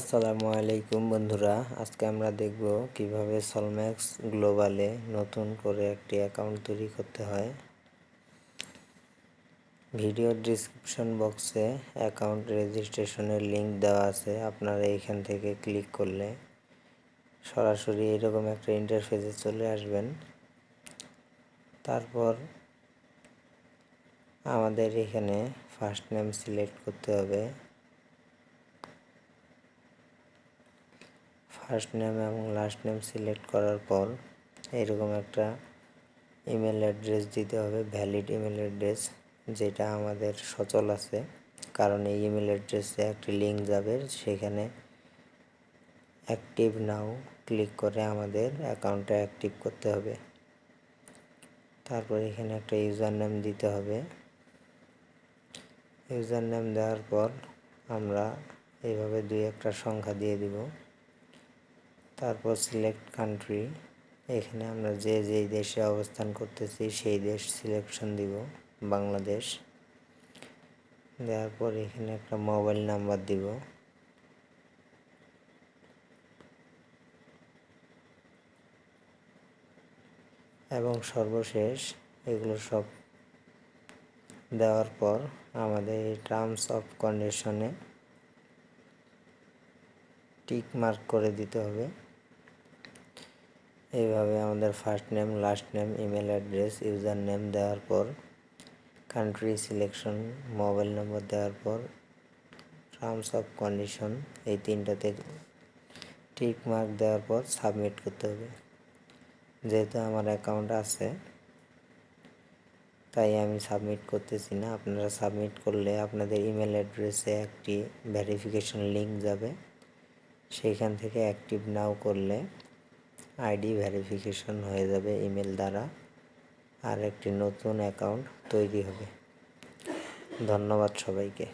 আসসালামু আলাইকুম বন্ধুরা, আজকে আমরা দেখব কীভাবে সলম্যাক্স গ্লোবালে নতুন করে একটি অ্যাকাউন্ট তৈরি করতে হয়। ভিডিওর ডিসক্রিপশন বক্সে অ্যাকাউন্ট রেজিস্ট্রেশনের লিংক দেওয়া আছে, আপনারা এইখান থেকে ক্লিক করলে সরাসরি এরকম একটা ইন্টারফেসে চলে আসবেন। তারপর আমাদের এখানে ফার্স্ট নেম সিলেক্ট করতে হবে। ফার্স্ট নেম এবং লাস্ট নেম সিলেক্ট করার পর এরকম একটা ইমেল অ্যাড্রেস দিতে হবে ভ্যালিড ইমেল অ্যাড্রেস যেটা আমাদের সচল আছে। কারণ এই ইমেল অ্যাড্রেসে একটি লিঙ্ক যাবে, সেখানে অ্যাক্টিভ নাও ক্লিক করে আমাদের অ্যাকাউন্টটা অ্যাক্টিভ করতে হবে। তারপর এখানে একটা ইউজার নেম দিতে হবে। ইউজার নেম দেওয়ার পর আমরা এইভাবে দুই একটা সংখ্যা দিয়ে দিব। তারপর সিলেক্ট কান্ট্রি এখানে আমরা যে যেই দেশে অবস্থান করতেছি, সেই দেশ সিলেকশন দিব, বাংলাদেশ। দেওয়ার পর এখানে একটা মোবাইল নাম্বার দিব। এবং সর্বশেষ, এগুলো সব দেওয়ার পর আমাদের এই টার্মস অফ কন্ডিশনে টিক মার্ক করে দিতে হবে। এইভাবে আমাদের first name last name email address user name দেওয়ার পর কান্ট্রি সিলেকশন মোবাইল নম্বর দেওয়ার পর টার্মস অফ কন্ডিশন এই তিনটাতে টিক মার্ক দেওয়ার পর সাবমিট করতে হবে। যেহেতু আমার অ্যাকাউন্ট আছে, তাই আমি সাবমিট করতেছি না। আপনারা সাবমিট করলে আপনাদের ইমেল অ্যাড্রেসে একটি ভেরিফিকেশন লিঙ্ক যাবে। সেইখান থেকে অ্যাক্টিভ নাও করলে আইডি ভেরিফিকেশন হয়ে যাবে ইমেল দ্বারা আর একটি নতুন অ্যাকাউন্ট তৈরি হবে। ধন্যবাদ সবাইকে।